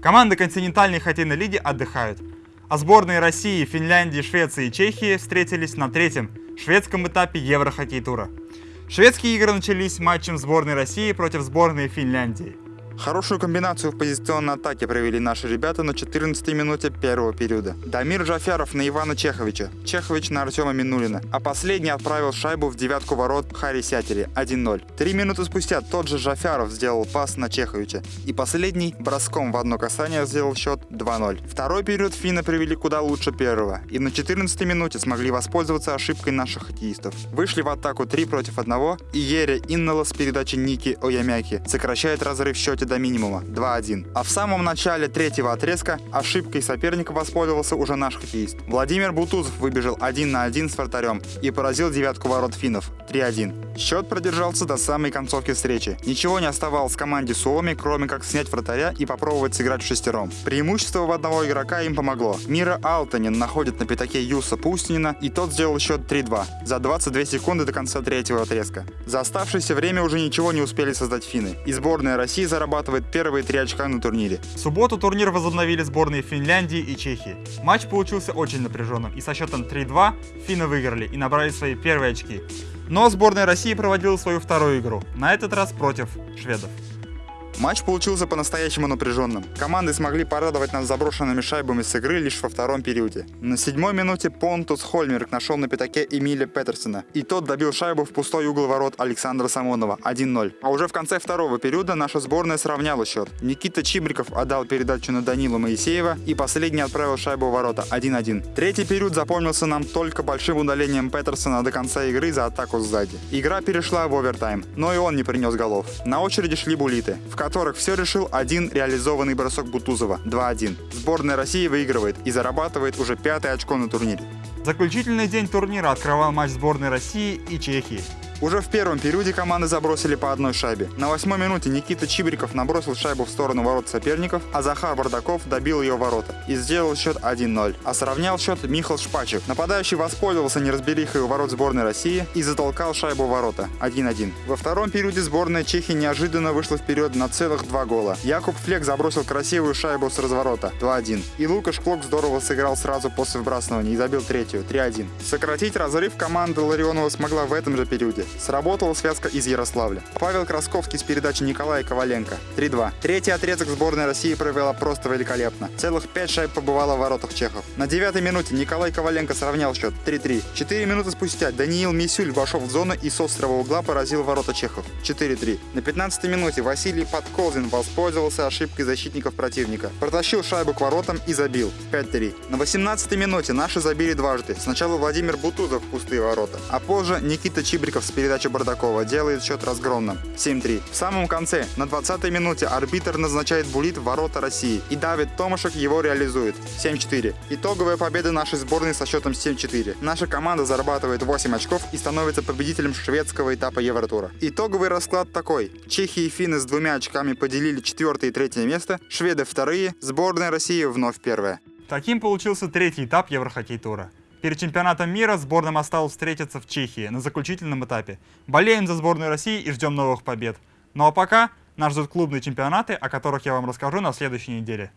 Команды континентальной хоккейной лиги отдыхают. А сборные России, Финляндии, Швеции и Чехии встретились на третьем шведском этапе Еврохоккей-тура. Шведские игры начались матчем сборной России против сборной Финляндии. Хорошую комбинацию в позиционной атаке провели наши ребята на 14 минуте первого периода. Дамир Джафяров на Ивана Чеховича, Чехович на Артема Минулина, а последний отправил шайбу в девятку ворот Хари Сятери 1-0. Три минуты спустя тот же Джафяров сделал пас на Чеховича, и последний броском в одно касание сделал счет 2-0. Второй период финны привели куда лучше первого, и на 14 минуте смогли воспользоваться ошибкой наших хоккеистов. Вышли в атаку 3 против 1, и Ере Иннала с передачи Ники Оямяки сокращает разрыв в счете до минимума 2-1. А в самом начале третьего отрезка ошибкой соперника воспользовался уже наш хоккеист. Владимир Бутузов выбежал 1 на 1 с вратарем и поразил девятку ворот финнов 3-1. Счет продержался до самой концовки встречи. Ничего не оставалось команде Суоми, кроме как снять вратаря и попробовать сыграть в шестером. Преимущество в одного игрока им помогло. Мира Алтанин находит на пятаке Юса Пустинина, и тот сделал счет 3-2 за 22 секунды до конца третьего отрезка. За оставшееся время уже ничего не успели создать финны, и сборная России зарабатывает первые три очка на турнире. В субботу турнир возобновили сборные Финляндии и Чехии. Матч получился очень напряженным, и со счетом 3-2 финны выиграли и набрали свои первые очки. Но сборная России проводила свою вторую игру, на этот раз против шведов. Матч получился по-настоящему напряженным. Команды смогли порадовать нас заброшенными шайбами с игры лишь во втором периоде. На седьмой минуте Понтус Хольмерк нашел на пятаке Эмиля Петерсона, и тот добил шайбу в пустой угол ворот Александра Самонова 1-0. А уже в конце второго периода наша сборная сравняла счет. Никита Чибриков отдал передачу на Данила Моисеева и последний отправил шайбу в ворота 1-1. Третий период запомнился нам только большим удалением Петерсона до конца игры за атаку сзади. Игра перешла в овертайм, но и он не принес голов. На очереди шли булиты. В которых все решил один реализованный бросок Бутузова 2-1. Сборная России выигрывает и зарабатывает уже пятое очко на турнире. Заключительный день турнира открывал матч сборной России и Чехии. Уже в первом периоде команды забросили по одной шайбе. На восьмой минуте Никита Чибриков набросил шайбу в сторону ворот соперников, а Захар Бардаков добил ее ворота и сделал счет 1-0. А сравнял счет Михаил Шпачев. Нападающий воспользовался неразберихой у ворот сборной России и затолкал шайбу в ворота 1-1. Во втором периоде сборная Чехии неожиданно вышла вперед на целых два гола. Якуб Флек забросил красивую шайбу с разворота 2-1. И Лукаш Клок здорово сыграл сразу после вбрасывания и забил третью 3-1. Сократить разрыв команда Ларионова смогла в этом же периоде. Сработала связка из Ярославля. Павел Красковский с передачи Николая Коваленко. 3-2. Третий отрезок сборной России провела просто великолепно. Целых пять шайб побывало в воротах чехов. На девятой минуте Николай Коваленко сравнял счет 3-3. Четыре минуты спустя Даниил Мисюль вошел в зону и с острого угла поразил ворота чехов. 4-3. На 15 минуте Василий Подколзин воспользовался ошибкой защитников противника. Протащил шайбу к воротам и забил. 5-3. На 18 минуте наши забили дважды. Сначала Владимир Бутузов в пустые ворота, а позже Никита Чибриков с передачи Бардакова делает счет разгромным 7-3. В самом конце, на 20-й минуте, арбитр назначает булит в ворота России, и Давид Томашек его реализует 7-4. Итоговая победа нашей сборной со счетом 7-4. Наша команда зарабатывает 8 очков и становится победителем шведского этапа Евротура. Итоговый расклад такой. Чехия и финны с двумя очками поделили четвертое и третье место, шведы вторые, сборная России вновь первая. Таким получился третий этап Еврохоккей-тура. Перед чемпионатом мира сборным осталось встретиться в Чехии на заключительном этапе. Болеем за сборную России и ждем новых побед. Ну а пока нас ждут клубные чемпионаты, о которых я вам расскажу на следующей неделе.